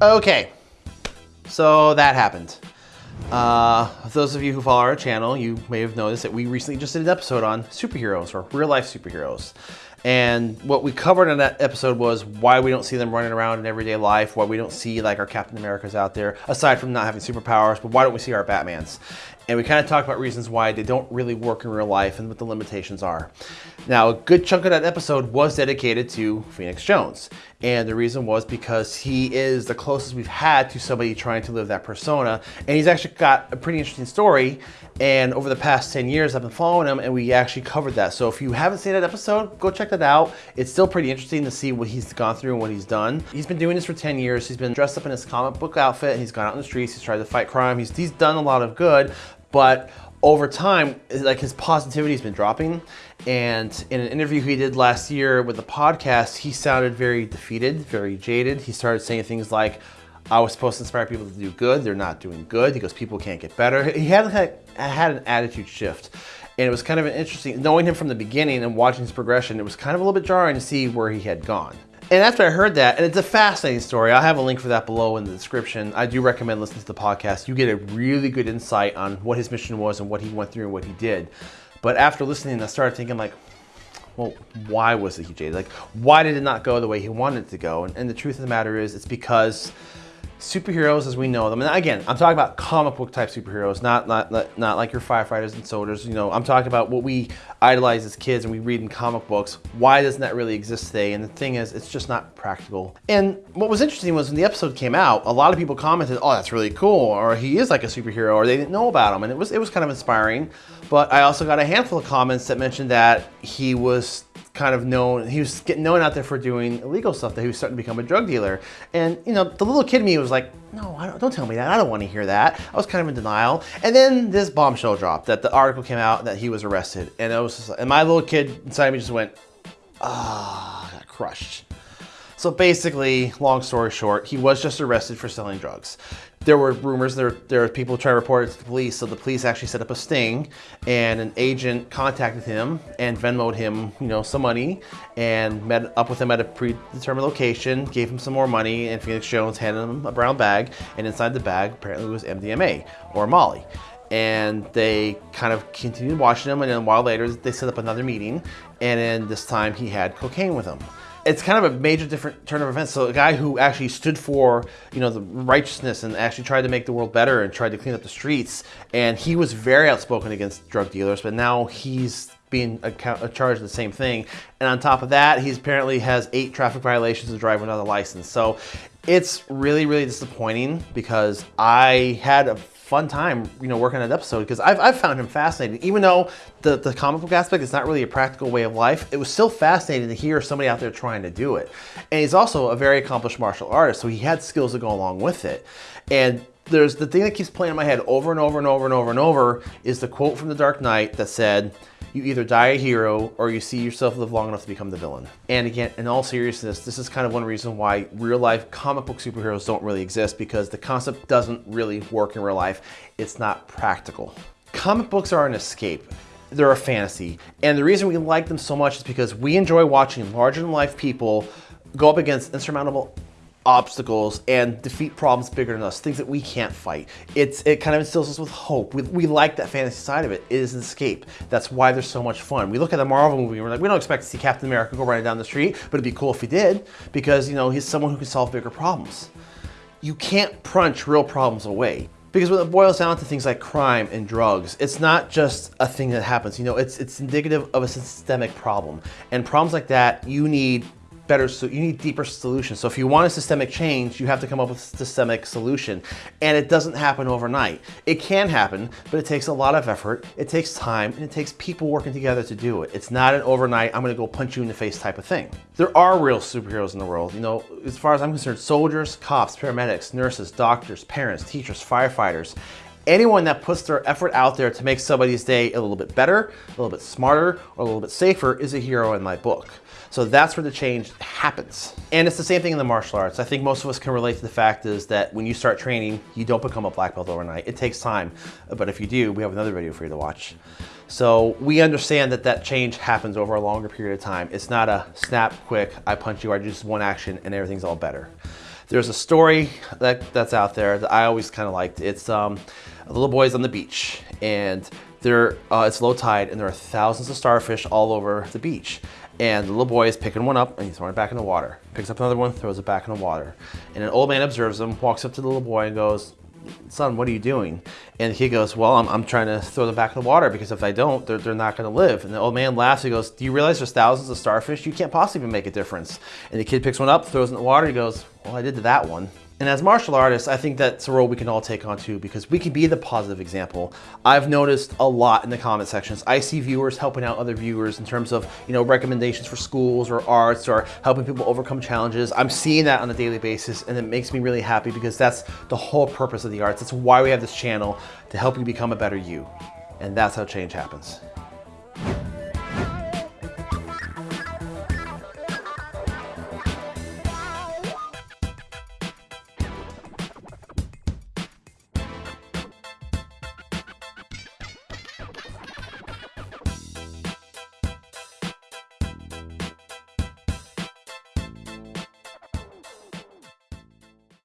Okay, so that happened. Uh, those of you who follow our channel, you may have noticed that we recently just did an episode on superheroes or real life superheroes. And what we covered in that episode was why we don't see them running around in everyday life, why we don't see like our Captain Americas out there, aside from not having superpowers, but why don't we see our Batmans? And we kind of talked about reasons why they don't really work in real life and what the limitations are. Now, a good chunk of that episode was dedicated to Phoenix Jones. And the reason was because he is the closest we've had to somebody trying to live that persona. And he's actually got a pretty interesting story. And over the past 10 years, I've been following him and we actually covered that. So if you haven't seen that episode, go check that out. It's still pretty interesting to see what he's gone through and what he's done. He's been doing this for 10 years. He's been dressed up in his comic book outfit. And he's gone out in the streets. He's tried to fight crime. He's, he's done a lot of good, but over time, like his positivity has been dropping. And in an interview he did last year with the podcast, he sounded very defeated, very jaded. He started saying things like, I was supposed to inspire people to do good. They're not doing good. He goes, people can't get better. He had, had an attitude shift. And it was kind of an interesting, knowing him from the beginning and watching his progression, it was kind of a little bit jarring to see where he had gone. And after I heard that, and it's a fascinating story, I'll have a link for that below in the description. I do recommend listening to the podcast. You get a really good insight on what his mission was and what he went through and what he did. But after listening, I started thinking like, well, why was he jaded? Like, why did it not go the way he wanted it to go? And, and the truth of the matter is, it's because superheroes as we know them, and again, I'm talking about comic book type superheroes, not, not, not like your firefighters and soldiers, you know, I'm talking about what we idolize as kids and we read in comic books. Why doesn't that really exist today? And the thing is, it's just not practical. And what was interesting was when the episode came out, a lot of people commented, oh, that's really cool, or he is like a superhero, or they didn't know about him, and it was, it was kind of inspiring. But I also got a handful of comments that mentioned that he was kind of known, he was getting known out there for doing illegal stuff, that he was starting to become a drug dealer. And, you know, the little kid me was like, no, don't, don't, tell me that. I don't want to hear that. I was kind of in denial. And then this bombshell dropped that the article came out that he was arrested. And it was just, and my little kid inside me just went, ah, oh, got crushed. So basically, long story short, he was just arrested for selling drugs. There were rumors, there, there were people trying to report it to the police, so the police actually set up a sting, and an agent contacted him and Venmoed him, you know, some money, and met up with him at a predetermined location, gave him some more money, and Phoenix Jones handed him a brown bag, and inside the bag apparently was MDMA, or Molly. And they kind of continued watching him and then a while later they set up another meeting and then this time he had cocaine with him it's kind of a major different turn of events. So a guy who actually stood for, you know, the righteousness and actually tried to make the world better and tried to clean up the streets. And he was very outspoken against drug dealers, but now he's being uh, charged the same thing. And on top of that, he apparently has eight traffic violations and driving without a license. So it's really, really disappointing because I had a fun time, you know, working on that episode because I've, I've found him fascinating. Even though the, the comic book aspect is not really a practical way of life, it was still fascinating to hear somebody out there trying to do it. And he's also a very accomplished martial artist, so he had skills to go along with it. And there's the thing that keeps playing in my head over and over and over and over and over is the quote from The Dark Knight that said, you either die a hero or you see yourself live long enough to become the villain. And again, in all seriousness, this is kind of one reason why real life comic book superheroes don't really exist because the concept doesn't really work in real life. It's not practical. Comic books are an escape. They're a fantasy. And the reason we like them so much is because we enjoy watching larger than life people go up against insurmountable obstacles and defeat problems bigger than us, things that we can't fight. It's It kind of instills us with hope. We, we like that fantasy side of it. It is an escape. That's why they're so much fun. We look at a Marvel movie and we're like, we don't expect to see Captain America go running down the street, but it'd be cool if he did because, you know, he's someone who can solve bigger problems. You can't punch real problems away. Because when it boils down to things like crime and drugs, it's not just a thing that happens. You know, it's it's indicative of a systemic problem. And problems like that, you need better, so you need deeper solutions. So if you want a systemic change, you have to come up with a systemic solution. And it doesn't happen overnight. It can happen, but it takes a lot of effort, it takes time, and it takes people working together to do it. It's not an overnight, I'm gonna go punch you in the face type of thing. There are real superheroes in the world. You know, as far as I'm concerned, soldiers, cops, paramedics, nurses, doctors, parents, teachers, firefighters, anyone that puts their effort out there to make somebody's day a little bit better, a little bit smarter, or a little bit safer is a hero in my book. So that's where the change happens. And it's the same thing in the martial arts. I think most of us can relate to the fact is that when you start training, you don't become a black belt overnight. It takes time, but if you do, we have another video for you to watch. So we understand that that change happens over a longer period of time. It's not a snap, quick, I punch you, I do just one action and everything's all better. There's a story that, that's out there that I always kind of liked. It's um, a little boy's on the beach and there, uh, it's low tide and there are thousands of starfish all over the beach. And the little boy is picking one up and he's throwing it back in the water. Picks up another one, throws it back in the water. And an old man observes him, walks up to the little boy and goes, son, what are you doing? And he goes, well, I'm, I'm trying to throw them back in the water because if I don't, they're, they're not gonna live. And the old man laughs, he goes, do you realize there's thousands of starfish? You can't possibly make a difference. And the kid picks one up, throws it in the water, he goes, well, I did to that one. And as martial artists, I think that's a role we can all take on too, because we can be the positive example. I've noticed a lot in the comment sections. I see viewers helping out other viewers in terms of, you know, recommendations for schools or arts or helping people overcome challenges. I'm seeing that on a daily basis and it makes me really happy because that's the whole purpose of the arts. That's why we have this channel to help you become a better you. And that's how change happens.